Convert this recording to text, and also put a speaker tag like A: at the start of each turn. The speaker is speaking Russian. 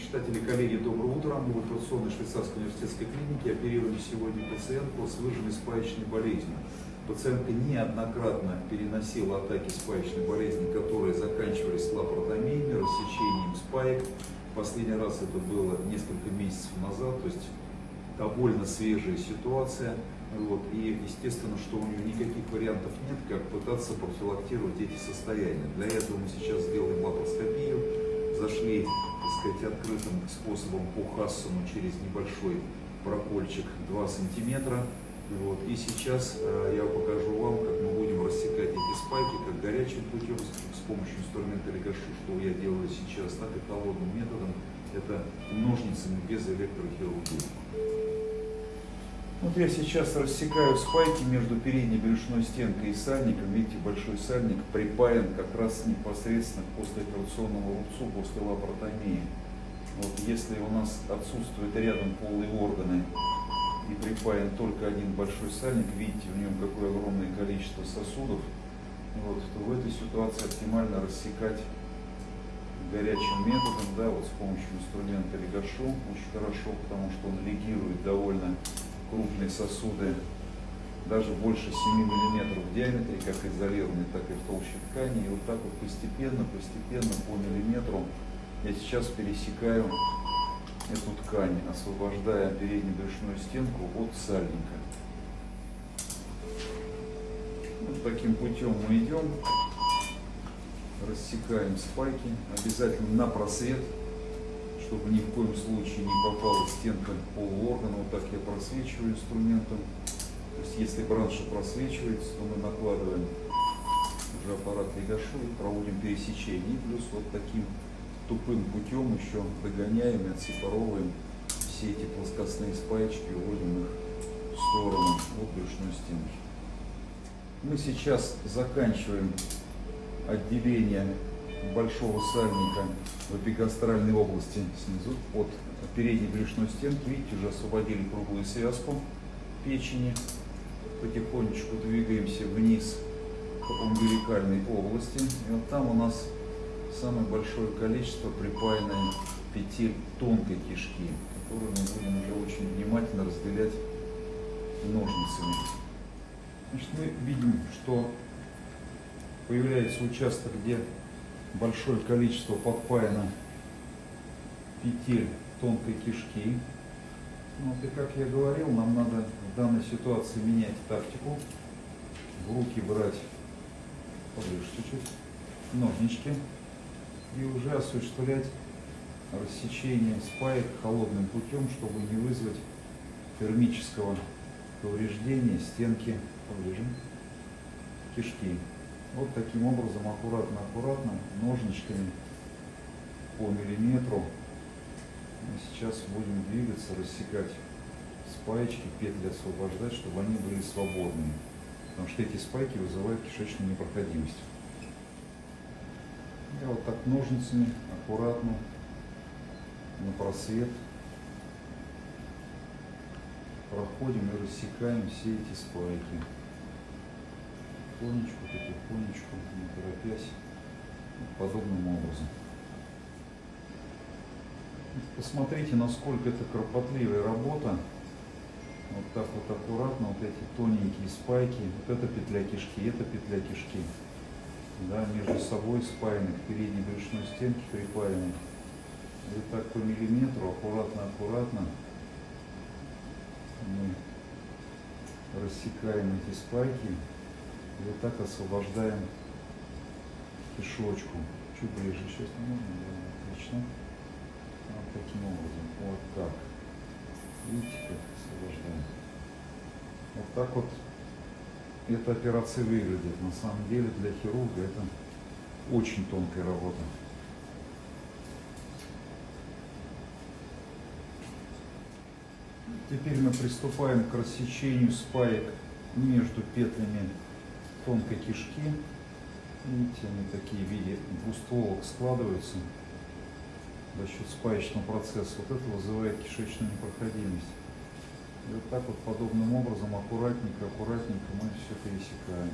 A: читатели, коллеги, доброе утро. Мы в операционной швейцарской университетской клинике оперируем сегодня пациентку с выраженной спаечной болезнью. Пациентка неоднократно переносила атаки спаечной болезни, которые заканчивались лапаротомиями, рассечением спаек. Последний раз это было несколько месяцев назад, то есть довольно свежая ситуация. Вот, и естественно, что у нее никаких вариантов нет, как пытаться профилактировать эти состояния. Для этого мы сейчас сделаем лапароскопию, зашли сказать, открытым способом по Хассону через небольшой прокольчик 2 сантиметра. Вот. И сейчас э, я покажу вам, как мы будем рассекать эти спайки, как горячим путем с, с помощью инструмента Легашу, что я делаю сейчас, так и холодным методом, это ножницами без электрохирургии. Вот я сейчас рассекаю спайки между передней брюшной стенкой и сальником. Видите, большой сальник припаян как раз непосредственно к послеоперационному рубцу после лапаротомии. Вот если у нас отсутствуют рядом полые органы и припаян только один большой сальник, видите, в нем какое огромное количество сосудов, вот, то в этой ситуации оптимально рассекать горячим методом, да, вот с помощью инструмента легашу, очень хорошо, потому что он легирует довольно крупные сосуды, даже больше 7 мм в диаметре, как изолированные, так и в толще ткани. И вот так вот постепенно, постепенно по миллиметру я сейчас пересекаю эту ткань, освобождая переднюю брюшную стенку от сальника. Вот таким путем мы идем, рассекаем спайки, обязательно на просвет чтобы ни в коем случае не попала стенка полуоргана. Вот так я просвечиваю инструментом. То есть если бранша просвечивается, то мы накладываем уже аппарат Легашу и проводим пересечение. И плюс вот таким тупым путем еще догоняем и отсепаровываем все эти плоскостные спаечки, уводим их в сторону от брюшной стенки. Мы сейчас заканчиваем отделение большого сальника в эпигастральной области снизу от передней брюшной стенки. Видите, уже освободили круглую связку печени. Потихонечку двигаемся вниз по умбиликальной области. И вот там у нас самое большое количество припаянной петель тонкой кишки, которую мы будем уже очень внимательно разделять ножницами. Значит, мы видим, что появляется участок, где большое количество подпаяно петель тонкой кишки. Ну, вот и как я говорил, нам надо в данной ситуации менять тактику. В руки брать поближе чуть-чуть ножнички и уже осуществлять рассечение спаек холодным путем, чтобы не вызвать термического повреждения стенки поближе кишки. Вот таким образом аккуратно-аккуратно ножничками по миллиметру мы сейчас будем двигаться, рассекать спаечки, петли освобождать, чтобы они были свободными. Потому что эти спайки вызывают кишечную непроходимость. Я вот так ножницами аккуратно на просвет проходим и рассекаем все эти спайки потихонечку, потихонечку, не торопясь, подобным образом. Посмотрите, насколько это кропотливая работа. Вот так вот аккуратно, вот эти тоненькие спайки, вот это петля кишки, это петля кишки. Да, между собой спаяны к передней брюшной стенке припаяны. Вот так по миллиметру, аккуратно-аккуратно мы рассекаем эти спайки. И вот так освобождаем кишочку. Чуть ближе сейчас можно, да, отлично. Вот таким образом, вот так. Видите, как освобождаем. Вот так вот эта операция выглядит. На самом деле для хирурга это очень тонкая работа. Теперь мы приступаем к рассечению спаек между петлями тонкой кишки. Видите, они такие в виде двустволок складываются за счет спаечного процесса. Вот это вызывает кишечную непроходимость. И вот так вот подобным образом аккуратненько, аккуратненько мы все пересекаем.